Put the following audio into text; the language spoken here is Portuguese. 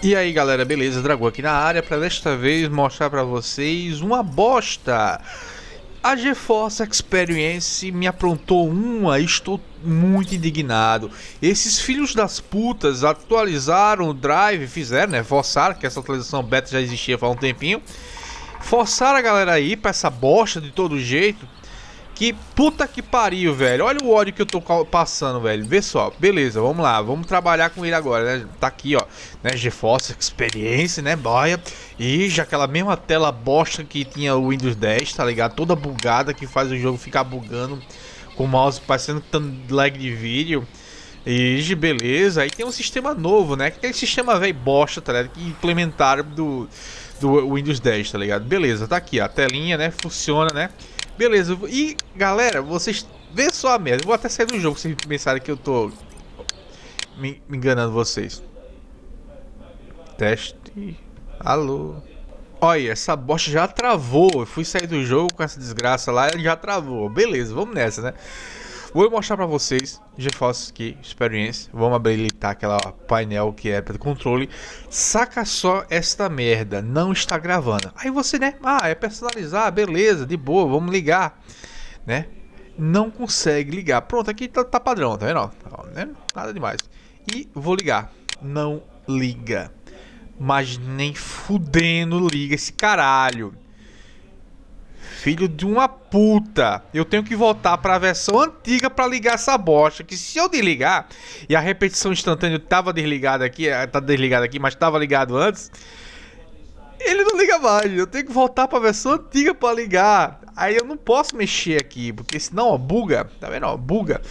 E aí galera, beleza? Dragão aqui na área para desta vez mostrar para vocês uma bosta. A GeForce Experience me aprontou uma e estou muito indignado. Esses filhos das putas atualizaram o drive, fizeram, né? Forçaram, que essa atualização beta já existia há um tempinho. Forçaram a galera aí para essa bosta de todo jeito. Que puta que pariu, velho. Olha o ódio que eu tô passando, velho. Vê só. Beleza, vamos lá. Vamos trabalhar com ele agora, né? Tá aqui, ó. Né? GeForce Experience, né? Boia. E já aquela mesma tela bosta que tinha o Windows 10, tá ligado? Toda bugada que faz o jogo ficar bugando. Com o mouse parecendo tanto lag de vídeo. E beleza. Aí tem um sistema novo, né? Aquele sistema velho bosta, tá ligado? Que implementaram do, do Windows 10, tá ligado? Beleza, tá aqui, ó. A telinha, né? Funciona, né? Beleza, e galera, vocês vê só a merda. Vou até sair do jogo se pensarem que eu tô me, me enganando vocês. Teste. Alô. Olha, essa bosta já travou. Eu fui sair do jogo com essa desgraça lá e já travou. Beleza, vamos nessa, né? Vou mostrar pra vocês GeForce aqui, Experience. Vamos habilitar aquela painel que é para controle. Saca só esta merda, não está gravando. Aí você, né? Ah, é personalizar, beleza, de boa, vamos ligar, né? Não consegue ligar. Pronto, aqui tá, tá padrão, tá vendo? Tá, né? Nada demais. E vou ligar. Não liga. Mas nem fudendo liga esse caralho. Filho de uma puta. Eu tenho que voltar para a versão antiga para ligar essa bosta. Que se eu desligar e a repetição instantânea tava desligada aqui, eh, tá desligada aqui, mas tava ligado antes, ele não liga mais. Eu tenho que voltar para a versão antiga para ligar. Aí eu não posso mexer aqui, porque senão, ó, buga. Tá vendo? Ó, buga.